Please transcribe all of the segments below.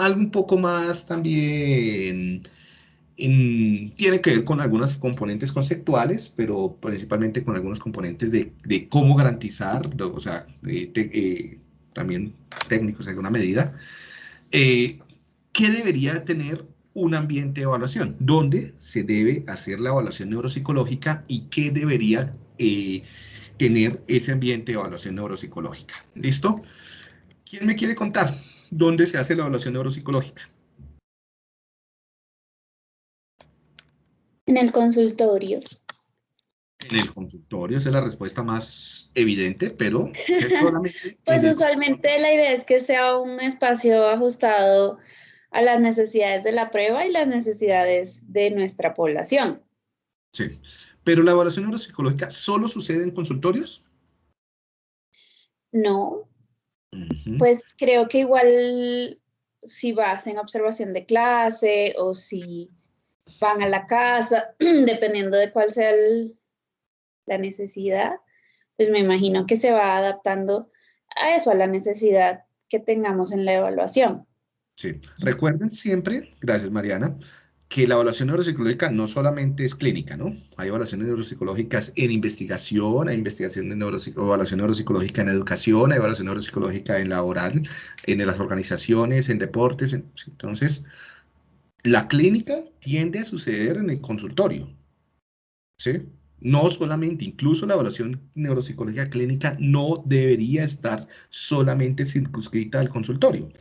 algo un poco más también tiene que ver con algunos componentes conceptuales, pero principalmente con algunos componentes de, cómo garantizar, o sea, eh, también técnicos en alguna medida, eh, qué debería tener un ambiente de evaluación, dónde se debe hacer la evaluación neuropsicológica y qué debería eh, tener ese ambiente de evaluación neuropsicológica. ¿Listo? ¿Quién me quiere contar dónde se hace la evaluación neuropsicológica? En el consultorio. En el consultorio, esa es la respuesta más evidente, pero pues usualmente la idea es que sea un espacio ajustado a las necesidades de la prueba y las necesidades de nuestra población. Sí, pero la evaluación neuropsicológica solo sucede en consultorios? No, pues creo que igual si vas en observación de clase o si van a la casa, dependiendo de cuál sea la necesidad, pues me imagino que se va adaptando a eso, a la necesidad que tengamos en la evaluación. Sí, recuerden siempre, gracias Mariana, que la evaluación neuropsicológica no solamente es clínica, ¿no? Hay evaluaciones neuropsicológicas en investigación, hay investigación de evaluación neuropsicológica en educación, hay evaluación neuropsicológica en laboral, en las organizaciones, en deportes, entonces la clínica tiende a suceder en el consultorio, ¿sí? No solamente, incluso la evaluación neuropsicológica clínica no debería estar solamente circunscrita al consultorio.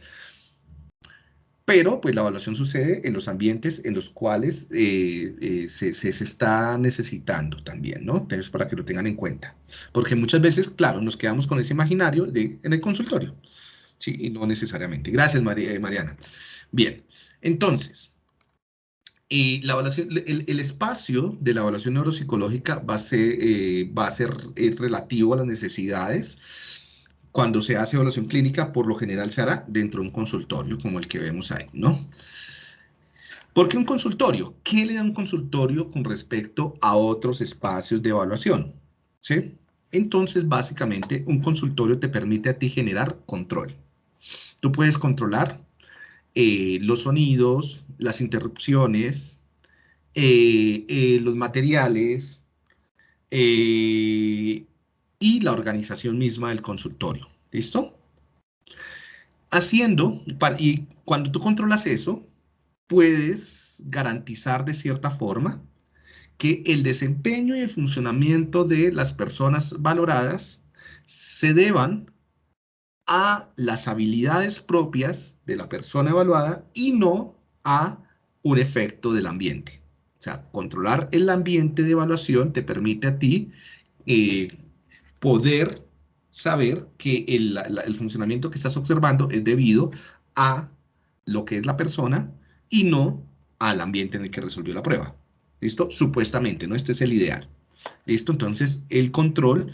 Pero, pues, la evaluación sucede en los ambientes en los cuales eh, eh, se, está necesitando también, ¿no? Entonces, para que lo tengan en cuenta. Porque muchas veces, claro, nos quedamos con ese imaginario en el consultorio. Sí, y no necesariamente. Gracias, María, eh, Mariana. Bien, entonces, y la evaluación, el, espacio de la evaluación neuropsicológica va a ser, va a ser relativo a las necesidades. Cuando se hace evaluación clínica, por lo general se hará dentro de un consultorio, como el que vemos ahí, ¿no? ¿Por qué un consultorio? ¿Qué le da un consultorio con respecto a otros espacios de evaluación? ¿Sí? Entonces, básicamente, un consultorio te permite a ti generar control. Tú puedes controlar eh, los sonidos, las interrupciones, eh, eh, los materiales y la organización misma del consultorio. ¿Listo? Haciendo, y cuando tú controlas eso, puedes garantizar de cierta forma que el desempeño y el funcionamiento de las personas valoradas se deban a las habilidades propias de la persona evaluada y no a un efecto del ambiente. O sea, controlar el ambiente de evaluación te permite a ti eh, poder saber que el, el, funcionamiento que estás observando es debido a lo que es la persona y no al ambiente en el que resolvió la prueba. ¿Listo? Supuestamente, ¿no? Este es el ideal. ¿Listo? Entonces, el control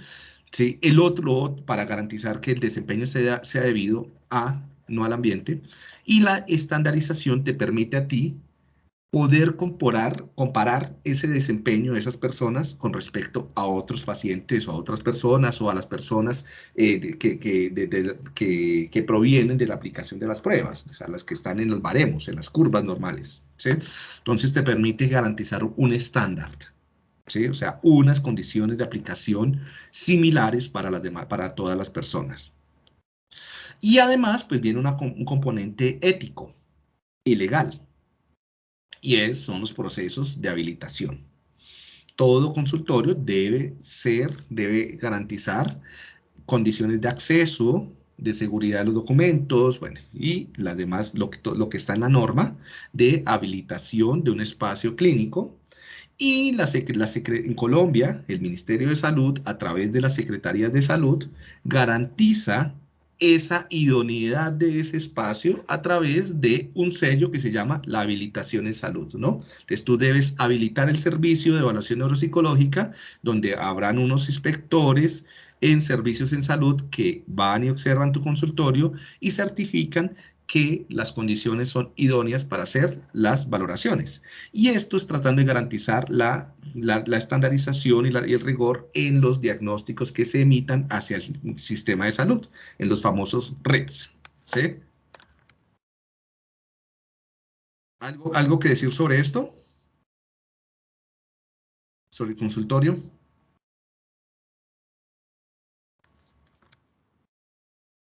¿sí? El otro, para garantizar que el desempeño sea, sea debido a, no al ambiente. Y la estandarización te permite a ti poder comparar, comparar ese desempeño de esas personas con respecto a otros pacientes o a otras personas o a las personas eh, que, que, que, provienen de la aplicación de las pruebas, o sea, las que están en los baremos, en las curvas normales. Entonces te permite garantizar un estándar. ¿sí? O sea, unas condiciones de aplicación similares para, las demás, para todas las personas. Y además, pues viene un componente ético y legal, y es, son los procesos de habilitación. Todo consultorio debe ser, debe garantizar condiciones de acceso, de seguridad de los documentos, bueno, y las demás, lo que, lo que está en la norma de habilitación de un espacio clínico, y la, en Colombia, el Ministerio de Salud, a través de las Secretarías de Salud, garantiza esa idoneidad de ese espacio a través de un sello que se llama la habilitación en salud, ¿no? Entonces tú debes habilitar el servicio de evaluación neuropsicológica, donde habrán unos inspectores en servicios en salud que van y observan tu consultorio y certifican que las condiciones son idóneas para hacer las valoraciones. Y esto es tratando de garantizar la, estandarización y, el rigor en los diagnósticos que se emitan hacia el sistema de salud, en los famosos REPS. ¿sí? ¿Algo, ¿Algo que decir sobre esto? ¿Sobre el consultorio?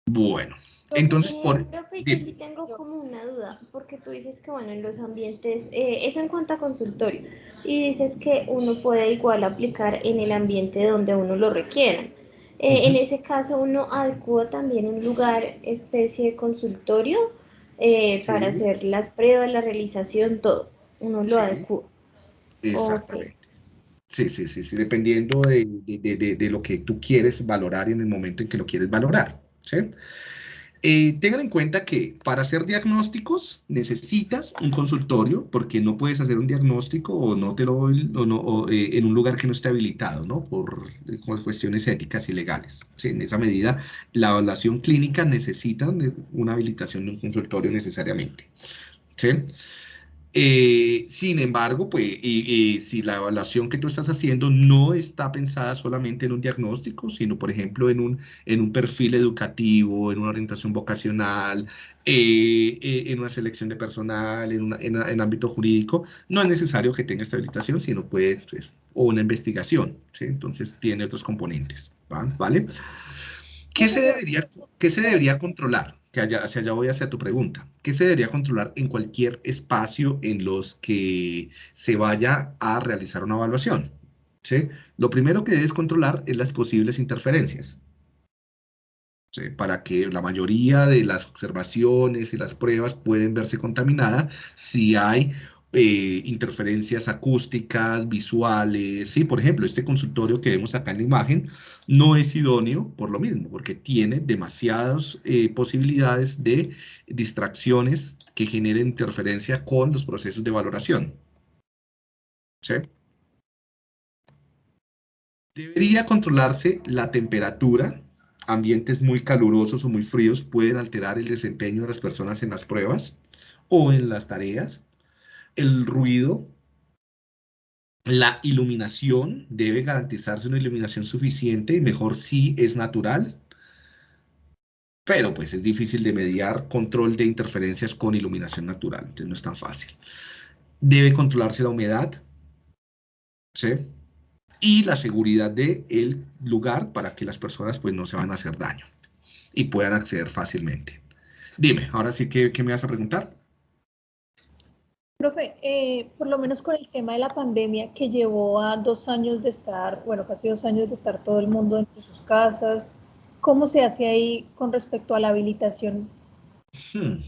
Bueno, entonces, por... Profe, yo sí tengo como una duda, porque tú dices que, bueno, en los ambientes, eh, eso en cuanto a consultorio, y dices que uno puede igual aplicar en el ambiente donde uno lo requiera. Eh, en ese caso, uno adecua también un lugar, especie de consultorio, eh, para hacer las pruebas, la realización, todo. Uno lo adecua. Exactamente. Sí, sí, sí, sí, dependiendo de, de, de, lo que tú quieres valorar en el momento en que lo quieres valorar. ¿sí? Eh, tengan en cuenta que para hacer diagnósticos necesitas un consultorio porque no puedes hacer un diagnóstico o no te lo o no, eh, en un lugar que no esté habilitado, ¿no? Por, cuestiones éticas y legales. En esa medida, la evaluación clínica necesita una habilitación de un consultorio necesariamente. Eh, sin embargo, pues, si la evaluación que tú estás haciendo no está pensada solamente en un diagnóstico, sino, por ejemplo, en un, en un perfil educativo, en una orientación vocacional, eh, eh, en una selección de personal, en, una, en, ámbito jurídico, no es necesario que tenga esta habilitación, sino puede, pues, o una investigación. Entonces, tiene otros componentes, ¿vale? ¿Qué se debería, qué se debería controlar? Que allá, hacia allá voy hacia tu pregunta. ¿Qué se debería controlar en cualquier espacio en los que se vaya a realizar una evaluación? ¿Sí? Lo primero que debes controlar es las posibles interferencias. Para que la mayoría de las observaciones y las pruebas pueden verse contaminadas si hay eh, interferencias acústicas, visuales, ¿sí? Por ejemplo, este consultorio que vemos acá en la imagen no es idóneo por lo mismo, porque tiene demasiadas eh, posibilidades de distracciones que generen interferencia con los procesos de valoración. ¿Sí? Debería controlarse la temperatura. Ambientes muy calurosos o muy fríos pueden alterar el desempeño de las personas en las pruebas o en las tareas el ruido, la iluminación, debe garantizarse una iluminación suficiente, mejor si es natural, pero pues es difícil de mediar control de interferencias con iluminación natural, entonces no es tan fácil. Debe controlarse la humedad, ¿sí? Y la seguridad del lugar para que las personas pues no se van a hacer daño y puedan acceder fácilmente. Dime, ahora sí, que qué me vas a preguntar? Profe, eh, por lo menos con el tema de la pandemia que llevó a dos años de estar, bueno, casi dos años de estar todo el mundo en sus casas, ¿cómo se hace ahí con respecto a la habilitación? Hmm.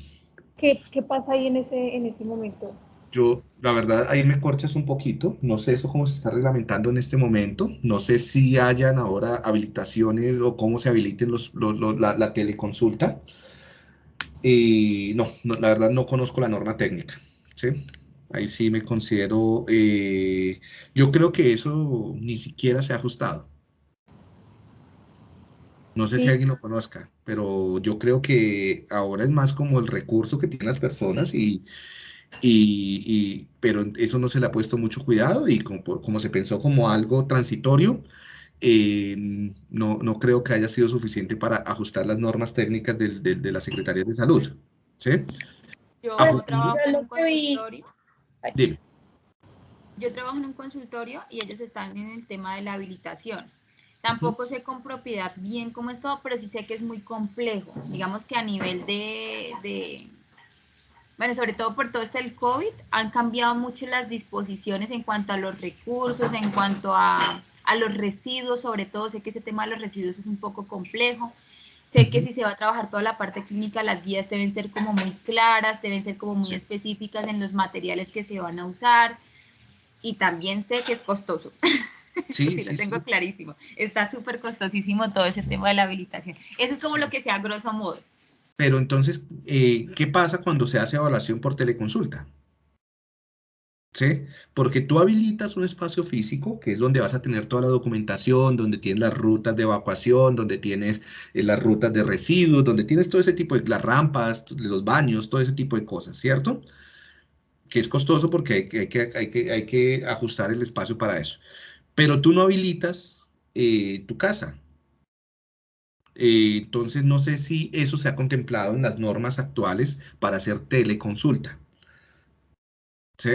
¿Qué, ¿Qué, pasa ahí en ese, en ese momento? Yo, la verdad, ahí me corchas un poquito. No sé eso cómo se está reglamentando en este momento. No sé si hayan ahora habilitaciones o cómo se habiliten los, la, la, teleconsulta. Eh, no, no, la verdad no conozco la norma técnica. ¿Sí? Ahí sí me considero, eh, yo creo que eso ni siquiera se ha ajustado. No sé si alguien lo conozca, pero yo creo que ahora es más como el recurso que tienen las personas y, y, pero eso no se le ha puesto mucho cuidado y como, como se pensó como algo transitorio, eh, no, no, creo que haya sido suficiente para ajustar las normas técnicas de, de las secretarías de salud. ¿sí? Yo trabajo en un consultorio. Yo trabajo en un consultorio y ellos están en el tema de la habilitación. Tampoco sé con propiedad bien cómo es todo, pero sí sé que es muy complejo. Digamos que a nivel de, bueno, sobre todo por todo este el COVID, han cambiado mucho las disposiciones en cuanto a los recursos, en cuanto a, a los residuos, sobre todo sé que ese tema de los residuos es un poco complejo. Sé que si se va a trabajar toda la parte clínica, las guías deben ser como muy claras, deben ser como muy específicas en los materiales que se van a usar. Y también sé que es costoso. Sí, sí, lo tengo clarísimo. Está súper costosísimo todo ese tema de la habilitación. Eso es como lo que sea grosso modo. Pero entonces, eh, ¿qué pasa cuando se hace evaluación por teleconsulta? ¿Sí? Porque tú habilitas un espacio físico, que es donde vas a tener toda la documentación, donde tienes las rutas de evacuación, donde tienes eh, las rutas de residuos, donde tienes todo ese tipo de, las rampas, los baños, todo ese tipo de cosas, ¿cierto? Que es costoso porque hay que, hay que, hay que, ajustar el espacio para eso. Pero tú no habilitas eh, tu casa. Eh, entonces, no sé si eso se ha contemplado en las normas actuales para hacer teleconsulta. ¿Sí?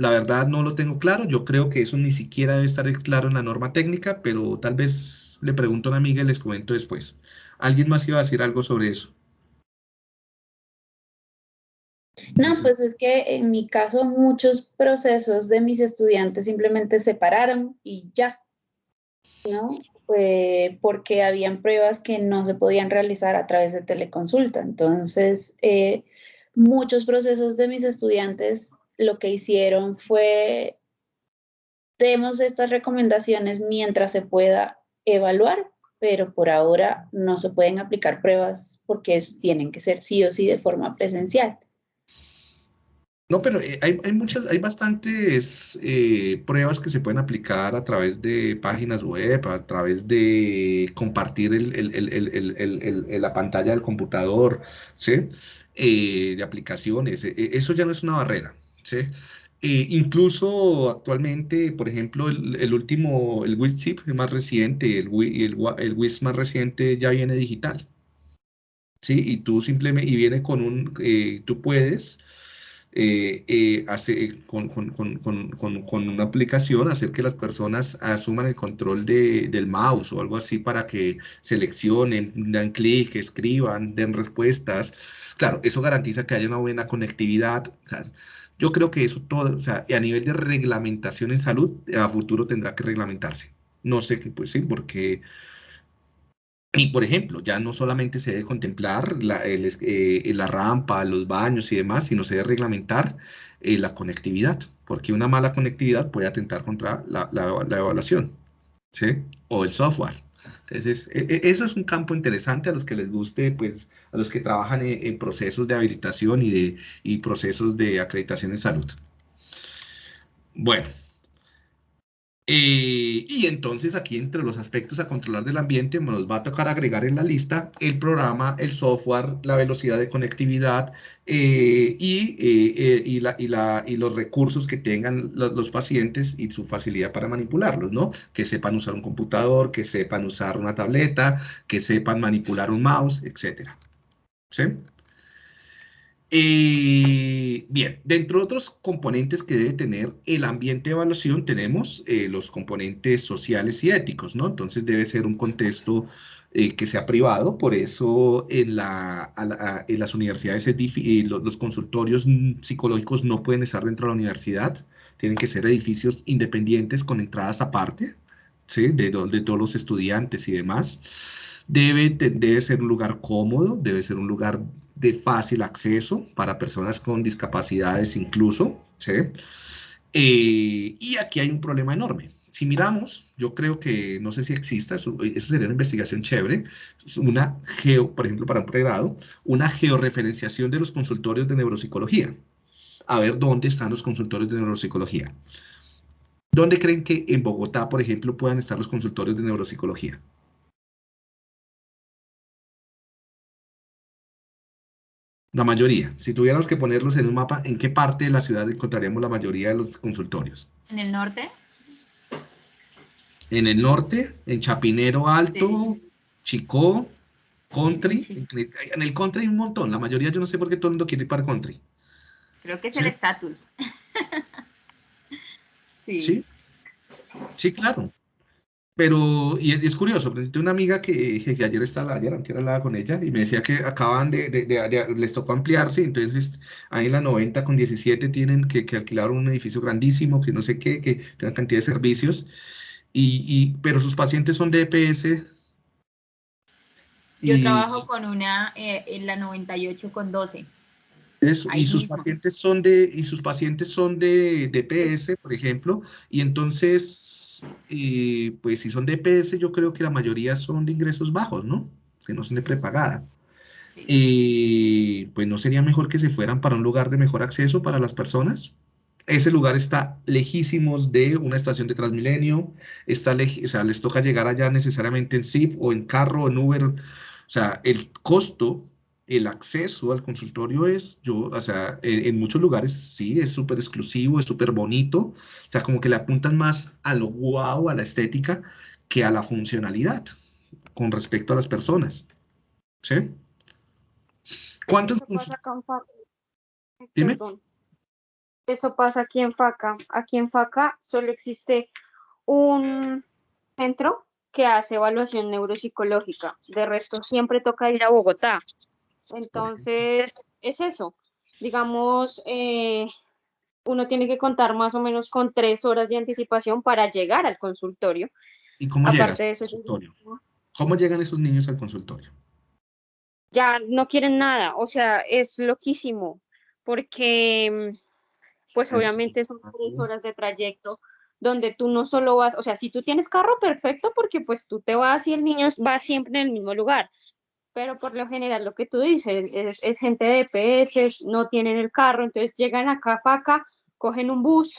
La verdad no lo tengo claro, yo creo que eso ni siquiera debe estar claro en la norma técnica, pero tal vez le pregunto a una amiga y les comento después. ¿Alguien más iba a decir algo sobre eso? No, pues es que en mi caso muchos procesos de mis estudiantes simplemente se pararon y ya, ¿no? porque habían pruebas que no se podían realizar a través de teleconsulta. Entonces, eh, muchos procesos de mis estudiantes lo que hicieron fue, demos estas recomendaciones mientras se pueda evaluar, pero por ahora no se pueden aplicar pruebas porque tienen que ser sí o sí de forma presencial. No, pero eh, hay, hay, muchas, hay bastantes eh, pruebas que se pueden aplicar a través de páginas web, a través de compartir la pantalla del computador. Eh, de aplicaciones. E, e, eso ya no es una barrera, ¿sí? incluso actualmente, por ejemplo, el, último, el WISP más reciente, el, el, el WIS más reciente ya viene digital. ¿Sí? Y tú simplemente, y viene con un, tú puedes eh, eh, hace, con, con, con, con, una aplicación hacer que las personas asuman el control de, del mouse o algo así para que seleccionen, dan clic, escriban, den respuestas. Claro, eso garantiza que haya una buena conectividad. Yo creo que eso todo, o sea, a nivel de reglamentación en salud, a futuro tendrá que reglamentarse. No sé qué, pues sí, porque y, por ejemplo, ya no solamente se debe contemplar la, eh, la rampa, los baños y demás, sino se debe reglamentar eh, la conectividad, porque una mala conectividad puede atentar contra la, la, evaluación, ¿sí? O el software. E, e, eso es un campo interesante a los que les guste, pues, a los que trabajan en, en procesos de habilitación y, de, y procesos de acreditación en salud. Bueno, eh, y entonces aquí entre los aspectos a controlar del ambiente nos va a tocar agregar en la lista el programa, el software, la velocidad de conectividad eh, eh, y, los recursos que tengan los, pacientes y su facilidad para manipularlos, ¿no? Que sepan usar un computador, que sepan usar una tableta, que sepan manipular un mouse, etc. ¿Sí? Eh, bien, dentro de otros componentes que debe tener el ambiente de evaluación tenemos eh, los componentes sociales y éticos, ¿no? Entonces debe ser un contexto eh, que sea privado, por eso en, la, en las universidades los, los, consultorios psicológicos no pueden estar dentro de la universidad, tienen que ser edificios independientes con entradas aparte, ¿sí? De, de todos los estudiantes y demás. Debe, debe ser un lugar cómodo, debe ser un lugar de fácil acceso para personas con discapacidades incluso, ¿sí? Eh, y aquí hay un problema enorme. Si miramos, yo creo que, no sé si exista, eso, sería una investigación chévere, una geo, por ejemplo, para un pregrado, una georreferenciación de los consultorios de neuropsicología. A ver dónde están los consultorios de neuropsicología. ¿Dónde creen que en Bogotá, por ejemplo, puedan estar los consultorios de neuropsicología? La mayoría. Si tuviéramos que ponerlos en un mapa, ¿en qué parte de la ciudad encontraríamos la mayoría de los consultorios? ¿En el norte? En el norte, en Chapinero Alto, Chicó, Country. En, el, country hay un montón. La mayoría, yo no sé por qué todo el mundo quiere ir para country. Creo que es el estatus. sí. sí. Sí, claro. Pero, y es, curioso, tengo una amiga que, que ayer estaba, ayer antes hablaba con ella y me decía que acaban de, de, les tocó ampliarse, entonces ahí en la 90 con 17 tienen que, que, alquilar un edificio grandísimo, que no sé qué, que tenga cantidad de servicios, y, y pero sus pacientes son de EPS. Yo trabajo con una eh, en la 98 con 12. Eso, y sus pacientes son de, y sus pacientes son de, de EPS, por ejemplo, y entonces y pues si son de EPS, yo creo que la mayoría son de ingresos bajos, ¿no? Que no son de prepagada. Y pues no sería mejor que se fueran para un lugar de mejor acceso para las personas. Ese lugar está lejísimos de una estación de Transmilenio, está o sea, les toca llegar allá necesariamente en zip o en carro o en Uber. O sea, el costo el acceso al consultorio es, yo, o sea, en, muchos lugares sí, es súper exclusivo, es súper bonito, o sea, como que le apuntan más a lo guau, a la estética, que a la funcionalidad con respecto a las personas. ¿Sí? ¿Cuántos ¿Qué pasa con Dime. Eso pasa aquí en FACA. Aquí en FACA solo existe un centro que hace evaluación neuropsicológica. De resto, siempre toca ir a Bogotá. Entonces, es eso. Digamos, eh, uno tiene que contar más o menos con tres horas de anticipación para llegar al consultorio. ¿Y cómo Aparte de eso, ¿Cómo llegan esos niños al consultorio? Ya no quieren nada, o sea, es loquísimo, porque pues obviamente son tres horas de trayecto donde tú no solo vas, o sea, si tú tienes carro, perfecto, porque pues tú te vas y el niño va siempre en el mismo lugar, pero por lo general lo que tú dices es, gente de EPS, no tienen el carro, entonces llegan acá para acá, cogen un bus,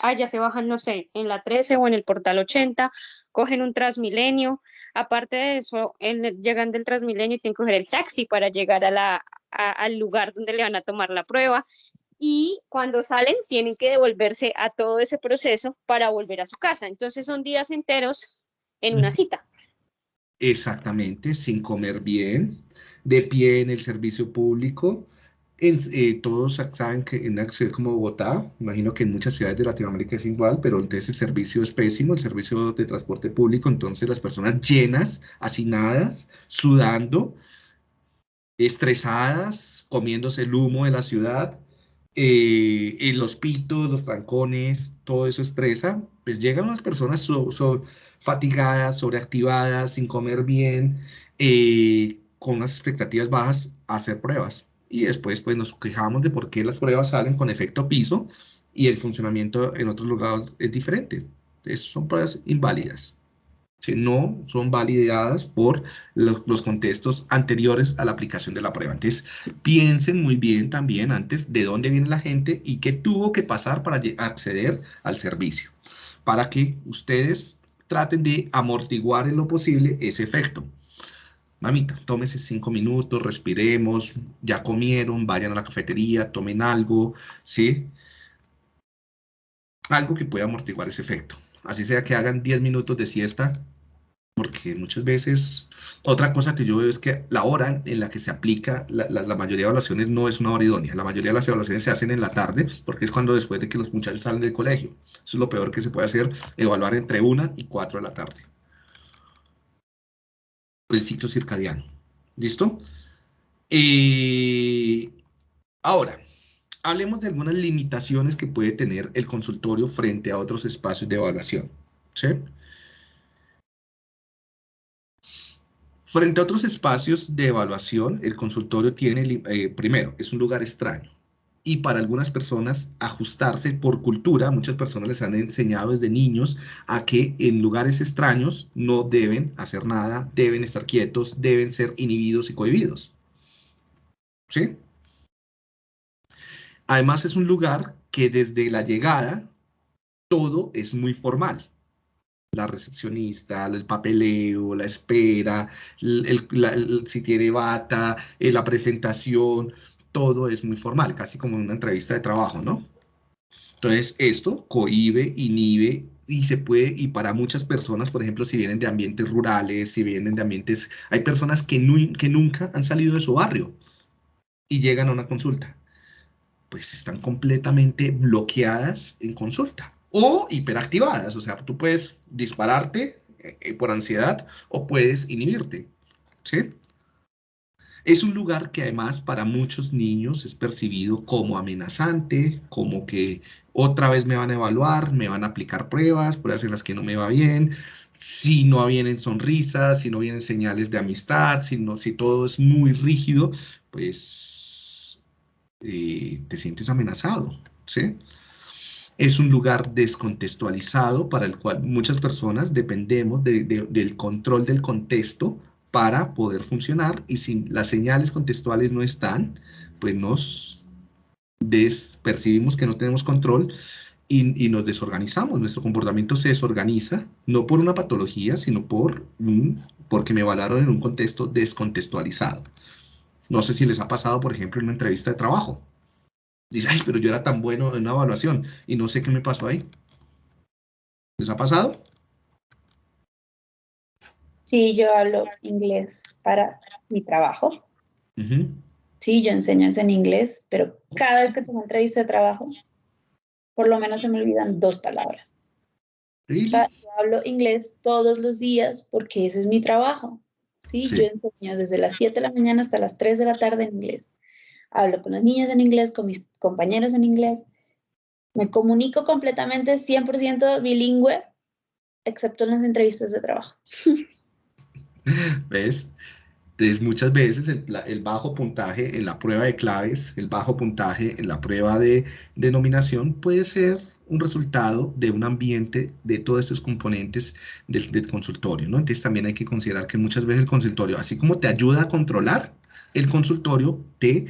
allá se bajan, no sé, en la 13 o en el portal 80, cogen un Transmilenio, aparte de eso, llegan del Transmilenio y tienen que coger el taxi para llegar a la, al lugar donde le van a tomar la prueba, y cuando salen tienen que devolverse a todo ese proceso para volver a su casa. Entonces son días enteros en una cita. Exactamente, sin comer bien, de pie en el servicio público. Eh, todos saben que en una ciudad como Bogotá, imagino que en muchas ciudades de Latinoamérica es igual, pero entonces el servicio es pésimo, el servicio de transporte público, entonces las personas llenas, hacinadas, sudando, estresadas, comiéndose el humo de la ciudad, eh, los pitos, los trancones, todo eso estresa, pues llegan unas personas fatigadas, sobreactivadas, sin comer bien, eh, con unas expectativas bajas a hacer pruebas. Y después pues nos quejamos de por qué las pruebas salen con efecto piso y el funcionamiento en otros lugares es diferente. Entonces, son pruebas inválidas no son validadas por los, contextos anteriores a la aplicación de la prueba. Entonces, piensen muy bien también antes de dónde viene la gente y qué tuvo que pasar para acceder al servicio, para que ustedes traten de amortiguar en lo posible ese efecto. Mamita, tómese cinco minutos, respiremos, ya comieron, vayan a la cafetería, tomen algo, ¿sí? Algo que pueda amortiguar ese efecto. Así sea que hagan 10 minutos de siesta porque muchas veces, otra cosa que yo veo es que la hora en la que se aplica la, mayoría de evaluaciones no es una hora idónea. La mayoría de las evaluaciones se hacen en la tarde, porque es cuando después de que los muchachos salen del colegio. Eso es lo peor que se puede hacer, evaluar entre una y cuatro de la tarde. El ciclo circadiano. ¿Listo? Eh, ahora, hablemos de algunas limitaciones que puede tener el consultorio frente a otros espacios de evaluación. ¿Sí? Frente a otros espacios de evaluación, el consultorio tiene, eh, primero, es un lugar extraño. Y para algunas personas, ajustarse por cultura, muchas personas les han enseñado desde niños a que en lugares extraños no deben hacer nada, deben estar quietos, deben ser inhibidos y cohibidos. ¿Sí? Además es un lugar que desde la llegada todo es muy formal la recepcionista, el papeleo, la espera, si tiene bata, eh, la presentación, todo es muy formal, casi como una entrevista de trabajo, ¿no? Entonces, esto cohibe, inhibe y se puede, y para muchas personas, por ejemplo, si vienen de ambientes rurales, si vienen de ambientes, hay personas que nunca han salido de su barrio y llegan a una consulta, pues están completamente bloqueadas en consulta o hiperactivadas. O sea, tú puedes dispararte eh, por ansiedad o puedes inhibirte. ¿Sí? Es un lugar que además para muchos niños es percibido como amenazante, como que otra vez me van a evaluar, me van a aplicar pruebas, pruebas en las que no me va bien, si no vienen sonrisas, si no vienen señales de amistad, si, no, si todo es muy rígido, pues eh, te sientes amenazado, ¿sí? Es un lugar descontextualizado para el cual muchas personas dependemos del control del contexto para poder funcionar y si las señales contextuales no están, pues nos percibimos que no tenemos control y, nos desorganizamos. Nuestro comportamiento se desorganiza, no por una patología, sino por porque me evaluaron en un contexto descontextualizado. No sé si les ha pasado, por ejemplo, en una entrevista de trabajo Dice, ay, pero yo era tan bueno en una evaluación y no sé qué me pasó ahí. ¿Les ha pasado? Sí, yo hablo inglés para mi trabajo. Sí, yo enseño en inglés, pero cada vez que tengo entrevista de trabajo, por lo menos se me olvidan dos palabras. yo hablo inglés todos los días porque ese es mi trabajo. ¿sí? Yo enseño desde las 7 de la mañana hasta las 3 de la tarde en inglés. Hablo con los niños en inglés, con mis compañeros en inglés. Me comunico completamente 100% bilingüe, excepto en las entrevistas de trabajo. ¿Ves? Entonces, muchas veces el, bajo puntaje en la prueba de claves, el bajo puntaje en la prueba de denominación puede ser un resultado de un ambiente de todos estos componentes del, del, consultorio, ¿no? Entonces también hay que considerar que muchas veces el consultorio, así como te ayuda a controlar, el consultorio te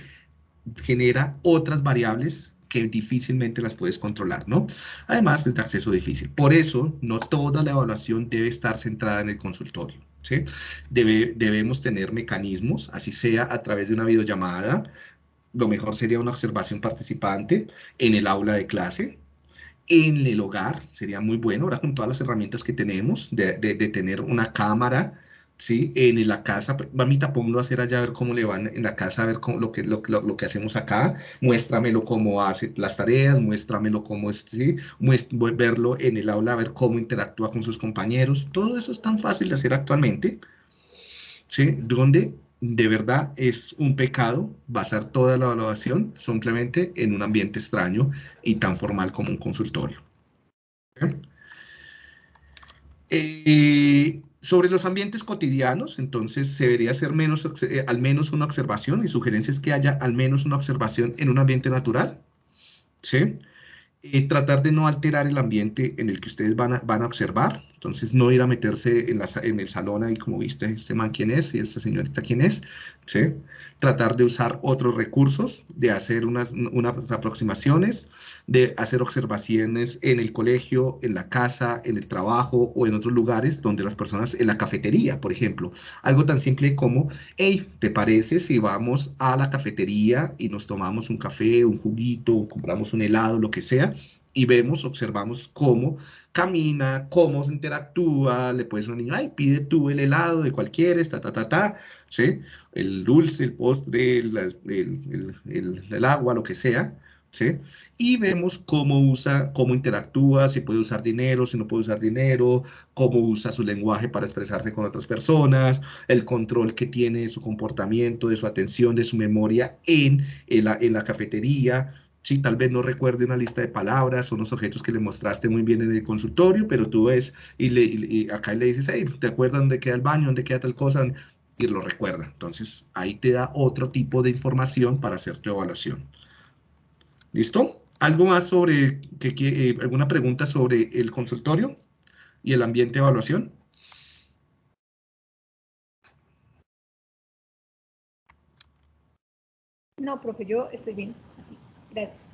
genera otras variables que difícilmente las puedes controlar, ¿no? Además, es de acceso difícil. Por eso, no toda la evaluación debe estar centrada en el consultorio, ¿sí? Debe, debemos tener mecanismos, así sea a través de una videollamada, lo mejor sería una observación participante en el aula de clase, en el hogar, sería muy bueno, ahora con todas las herramientas que tenemos, de, de, de tener una cámara, ¿sí? En la casa, mamita, ponlo a hacer allá, a ver cómo le van en la casa, a ver lo, que, lo, lo, que hacemos acá, muéstramelo cómo hace las tareas, muéstramelo cómo es, ¿sí? verlo en el aula, a ver cómo interactúa con sus compañeros, todo eso es tan fácil de hacer actualmente, ¿sí? Donde de verdad es un pecado basar toda la evaluación simplemente en un ambiente extraño y tan formal como un consultorio. Eh, sobre los ambientes cotidianos, entonces se debería hacer menos, eh, al menos una observación. Mi sugerencia es que haya al menos una observación en un ambiente natural. ¿sí? Eh, tratar de no alterar el ambiente en el que ustedes van a, van a observar. Entonces, no ir a meterse en, la, en el salón ahí como viste, este man quién es y esta señorita quién es. ¿sí? Tratar de usar otros recursos, de hacer unas, unas aproximaciones, de hacer observaciones en el colegio, en la casa, en el trabajo o en otros lugares donde las personas, en la cafetería, por ejemplo. Algo tan simple como, hey, ¿te parece si vamos a la cafetería y nos tomamos un café, un juguito, compramos un helado, lo que sea? y vemos, observamos cómo camina, cómo se interactúa, le puedes a un niño, ay, pide tú el helado de cualquiera, ta, ta, ta, ta, ¿sí? El dulce, el postre, el, el, el, agua, lo que sea, ¿sí? Y vemos cómo usa, cómo interactúa, si puede usar dinero, si no puede usar dinero, cómo usa su lenguaje para expresarse con otras personas, el control que tiene de su comportamiento, de su atención, de su memoria en, en, la, en la cafetería, Sí, tal vez no recuerde una lista de palabras o unos objetos que le mostraste muy bien en el consultorio, pero tú ves y, le, acá le dices, hey, ¿te acuerdas dónde queda el baño, dónde queda tal cosa? Y lo recuerda. Entonces, ahí te da otro tipo de información para hacer tu evaluación. ¿Listo? ¿Algo más sobre, que, eh, alguna pregunta sobre el consultorio y el ambiente de evaluación? No, profe, yo estoy bien. Gracias.